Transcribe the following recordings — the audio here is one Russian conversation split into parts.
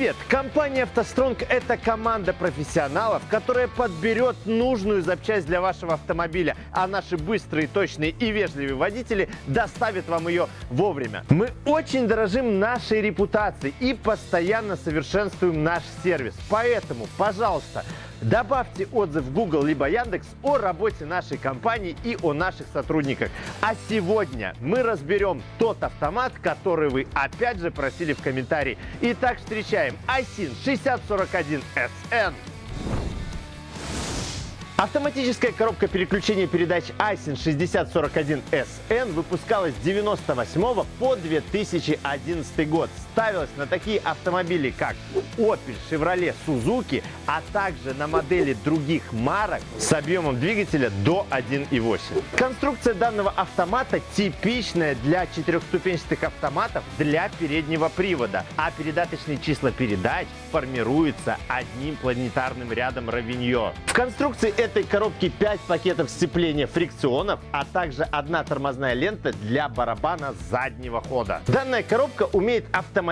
Привет! Компания «АвтоСтронг» — это команда профессионалов, которая подберет нужную запчасть для вашего автомобиля, а наши быстрые, точные и вежливые водители доставят вам ее вовремя. Мы очень дорожим нашей репутацией и постоянно совершенствуем наш сервис. Поэтому, пожалуйста, Добавьте отзыв в Google либо Яндекс о работе нашей компании и о наших сотрудниках. А сегодня мы разберем тот автомат, который вы опять же просили в комментарии. Итак, встречаем iSIN 6041SN. Автоматическая коробка переключения передач iSIN 6041SN выпускалась с 98 по 2011 год. Ставилась на такие автомобили, как Opel, Chevrolet, Suzuki, а также на модели других марок с объемом двигателя до 1.8. Конструкция данного автомата типичная для четырехступенчатых автоматов для переднего привода, а передаточные числа передач формируются одним планетарным рядом равенье. В конструкции этой коробки 5 пакетов сцепления фрикционов, а также одна тормозная лента для барабана заднего хода. Данная коробка умеет автоматически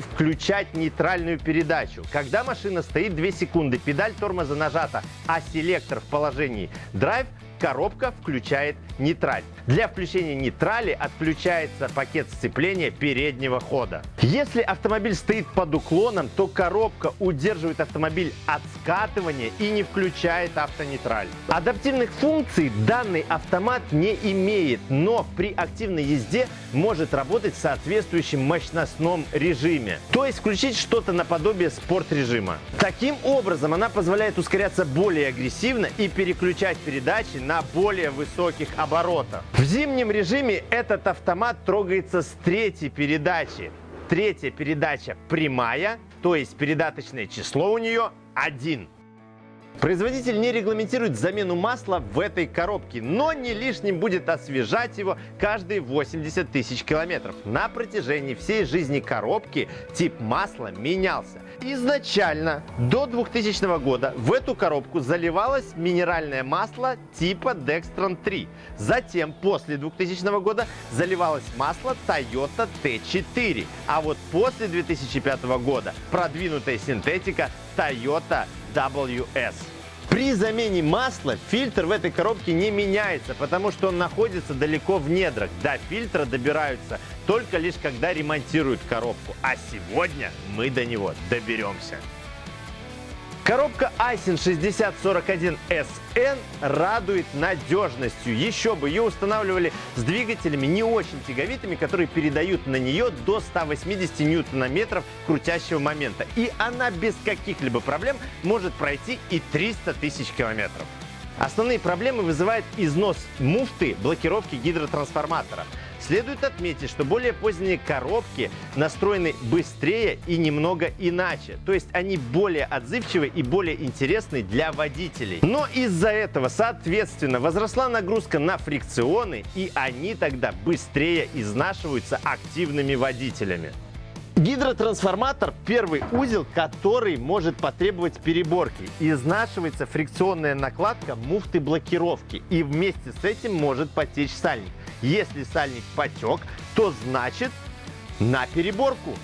включать нейтральную передачу. Когда машина стоит 2 секунды, педаль тормоза нажата, а селектор в положении драйв, коробка включает нейтраль. Для включения нейтрали отключается пакет сцепления переднего хода. Если автомобиль стоит под уклоном, то коробка удерживает автомобиль от скатывания и не включает автонейтраль. Адаптивных функций данный автомат не имеет, но при активной езде может работать в соответствующем мощностном режиме. То есть включить что-то наподобие спорт режима. Таким образом она позволяет ускоряться более агрессивно и переключать передачи на более высоких оборотах. В зимнем режиме этот автомат трогается с третьей передачи. Третья передача прямая, то есть передаточное число у нее 1. Производитель не регламентирует замену масла в этой коробке, но не лишним будет освежать его каждые 80 тысяч километров. На протяжении всей жизни коробки тип масла менялся. Изначально до 2000 года в эту коробку заливалось минеральное масло типа Dextron 3. Затем, после 2000 года, заливалось масло Toyota T4. А вот после 2005 года продвинутая синтетика Toyota WS. При замене масла фильтр в этой коробке не меняется, потому что он находится далеко в недрах. До фильтра добираются только лишь когда ремонтируют коробку. А сегодня мы до него доберемся. Коробка Айсин 6041SN радует надежностью. Еще бы, ее устанавливали с двигателями не очень тяговитыми, которые передают на нее до 180 ньютона-метров крутящего момента. И она без каких-либо проблем может пройти и 300 тысяч километров. Основные проблемы вызывает износ муфты блокировки гидротрансформатора. Следует отметить, что более поздние коробки настроены быстрее и немного иначе. То есть они более отзывчивы и более интересны для водителей. Но из-за этого, соответственно, возросла нагрузка на фрикционы, и они тогда быстрее изнашиваются активными водителями. Гидротрансформатор – первый узел, который может потребовать переборки. Изнашивается фрикционная накладка муфты блокировки. И вместе с этим может потечь сальник. Если сальник потек, то значит на переборку.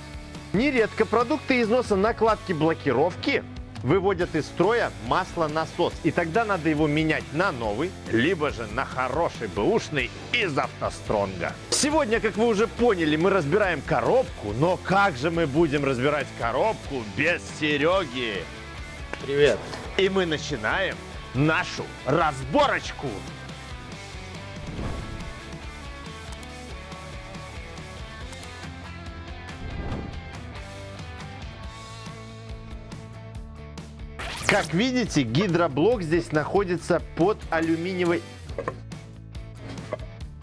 Нередко продукты износа накладки блокировки выводят из строя маслонасос. И тогда надо его менять на новый, либо же на хороший бэушный из автостронга. Сегодня, как вы уже поняли, мы разбираем коробку, но как же мы будем разбирать коробку без Сереги? Привет. И мы начинаем нашу разборочку. Как видите, гидроблок здесь находится под алюминиевой...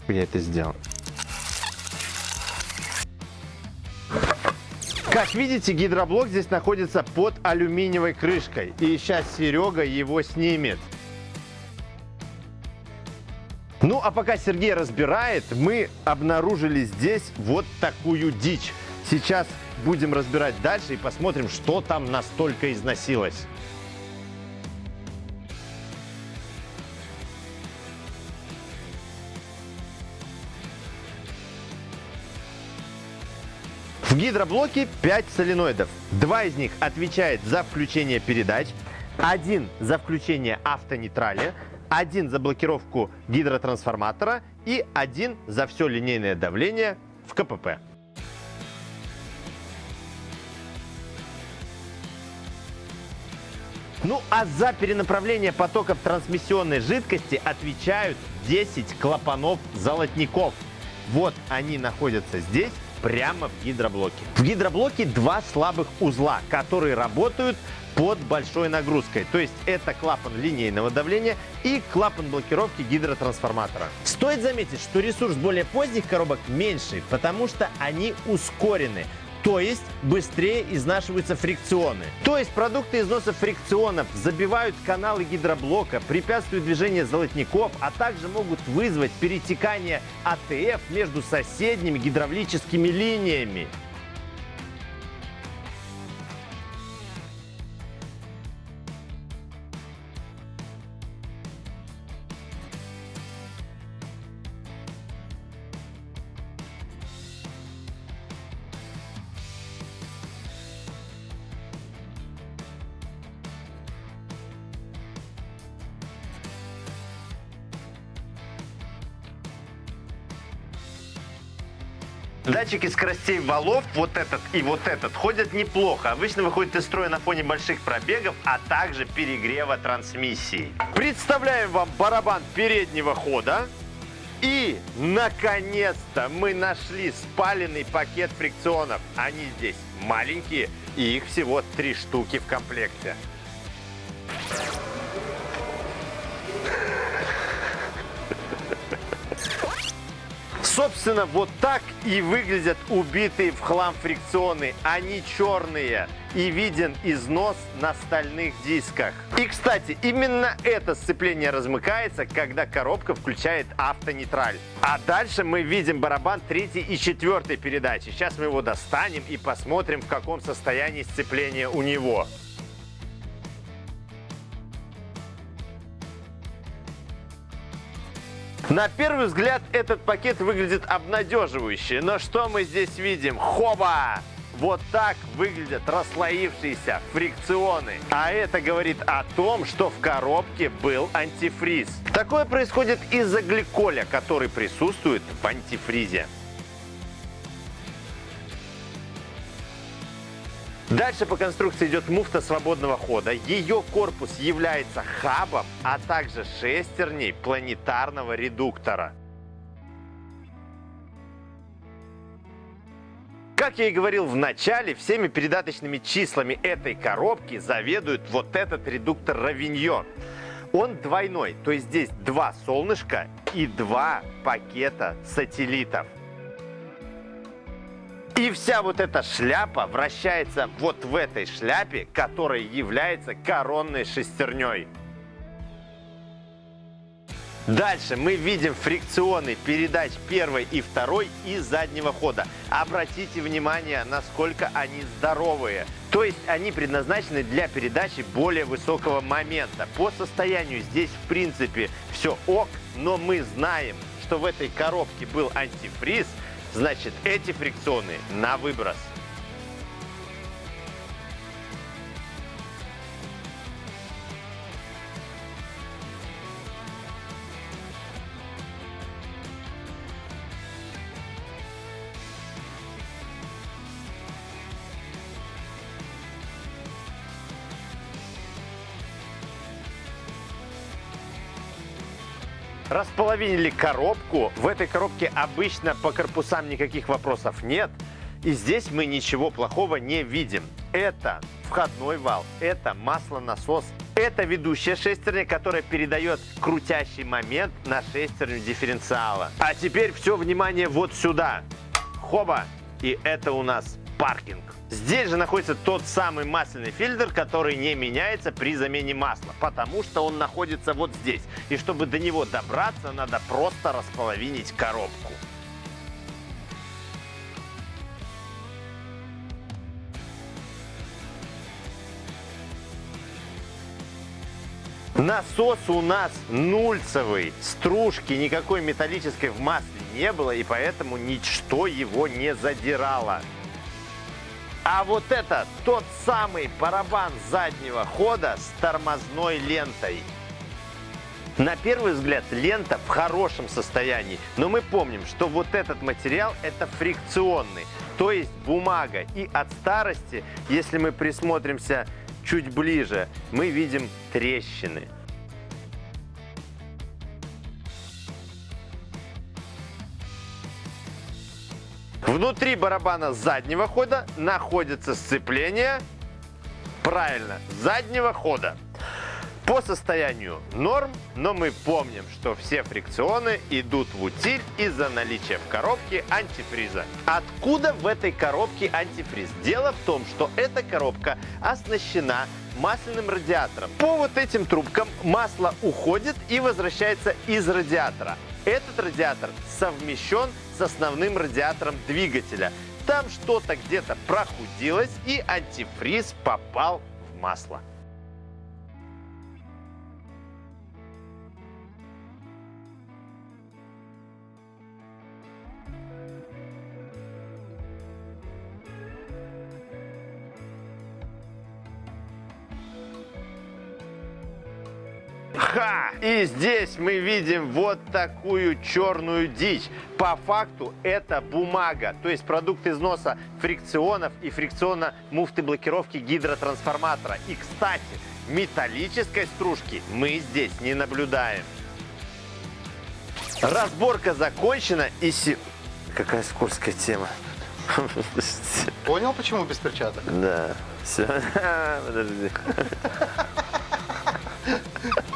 Я это сделал. Как видите, гидроблок здесь находится под алюминиевой крышкой. И сейчас Серега его снимет. Ну, а пока Сергей разбирает, мы обнаружили здесь вот такую дичь. Сейчас будем разбирать дальше и посмотрим, что там настолько износилось. В гидроблоке 5 соленоидов. Два из них отвечает за включение передач, один за включение автонейтрали, один за блокировку гидротрансформатора и один за все линейное давление в КПП. Ну а за перенаправление потоков трансмиссионной жидкости отвечают 10 клапанов-золотников. Вот они находятся здесь, прямо в гидроблоке. В гидроблоке два слабых узла, которые работают под большой нагрузкой. То есть это клапан линейного давления и клапан блокировки гидротрансформатора. Стоит заметить, что ресурс более поздних коробок меньший, потому что они ускорены. То есть быстрее изнашиваются фрикционы. То есть продукты износа фрикционов забивают каналы гидроблока, препятствуют движению золотников, а также могут вызвать перетекание АТФ между соседними гидравлическими линиями. Датчики скоростей валов, вот этот и вот этот, ходят неплохо. Обычно выходят из строя на фоне больших пробегов, а также перегрева трансмиссии. Представляем вам барабан переднего хода. И, наконец-то, мы нашли спаленный пакет фрикционов. Они здесь маленькие, и их всего три штуки в комплекте. Собственно, вот так и выглядят убитые в хлам фрикционы. Они черные и виден износ на стальных дисках. И, кстати, именно это сцепление размыкается, когда коробка включает автонейтраль. А дальше мы видим барабан третьей и четвертой передачи. Сейчас мы его достанем и посмотрим, в каком состоянии сцепление у него. На первый взгляд этот пакет выглядит обнадеживающе, но что мы здесь видим? Хоба! Вот так выглядят расслоившиеся фрикционы. А это говорит о том, что в коробке был антифриз. Такое происходит из-за гликоля, который присутствует в антифризе. Дальше по конструкции идет муфта свободного хода. Ее корпус является хабом, а также шестерней планетарного редуктора. Как я и говорил в начале, всеми передаточными числами этой коробки заведует вот этот редуктор Равиньон. Он двойной, то есть здесь два солнышка и два пакета сателлитов. И вся вот эта шляпа вращается вот в этой шляпе, которая является коронной шестерней. Дальше мы видим фрикционы передач первой и второй и заднего хода. Обратите внимание, насколько они здоровые. То есть они предназначены для передачи более высокого момента. По состоянию здесь в принципе все ок, но мы знаем, что в этой коробке был антифриз, Значит, эти фрикционы на выброс. Располовинили коробку. В этой коробке обычно по корпусам никаких вопросов нет. И здесь мы ничего плохого не видим. Это входной вал, это маслонасос, это ведущая шестерня, которая передает крутящий момент на шестерню дифференциала. А теперь все внимание вот сюда. Хоба! И это у нас паркинг. Здесь же находится тот самый масляный фильтр, который не меняется при замене масла, потому что он находится вот здесь. И чтобы до него добраться, надо просто располовинить коробку. Насос у нас нульцевый, стружки никакой металлической в масле не было, и поэтому ничто его не задирало. А вот это тот самый барабан заднего хода с тормозной лентой. На первый взгляд лента в хорошем состоянии, но мы помним, что вот этот материал это фрикционный, то есть бумага. И от старости, если мы присмотримся чуть ближе, мы видим трещины. Внутри барабана заднего хода находится сцепление, правильно, заднего хода. По состоянию норм, но мы помним, что все фрикционы идут в утиль из-за наличия в коробке антифриза. Откуда в этой коробке антифриз? Дело в том, что эта коробка оснащена масляным радиатором. По вот этим трубкам масло уходит и возвращается из радиатора. Этот радиатор совмещен с основным радиатором двигателя. Там что-то где-то прохудилось и антифриз попал в масло. Ха! И здесь мы видим вот такую черную дичь. По факту это бумага, то есть продукт износа фрикционов и фрикциона муфты блокировки гидротрансформатора. И, кстати, металлической стружки мы здесь не наблюдаем. Разборка закончена и си... Какая скользкая тема. Понял, почему без перчаток? Да, все. Подожди.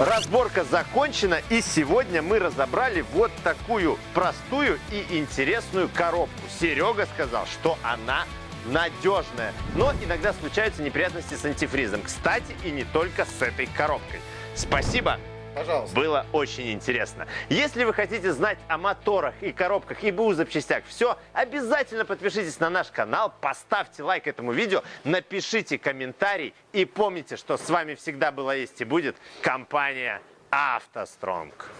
Разборка закончена, и сегодня мы разобрали вот такую простую и интересную коробку. Серега сказал, что она надежная, но иногда случаются неприятности с антифризом. Кстати, и не только с этой коробкой. Спасибо Пожалуйста. было очень интересно. Если вы хотите знать о моторах и коробках и БУ запчастях все, обязательно подпишитесь на наш канал, поставьте лайк этому видео, напишите комментарий и помните, что с вами всегда была есть и будет компания «АвтоСтронг».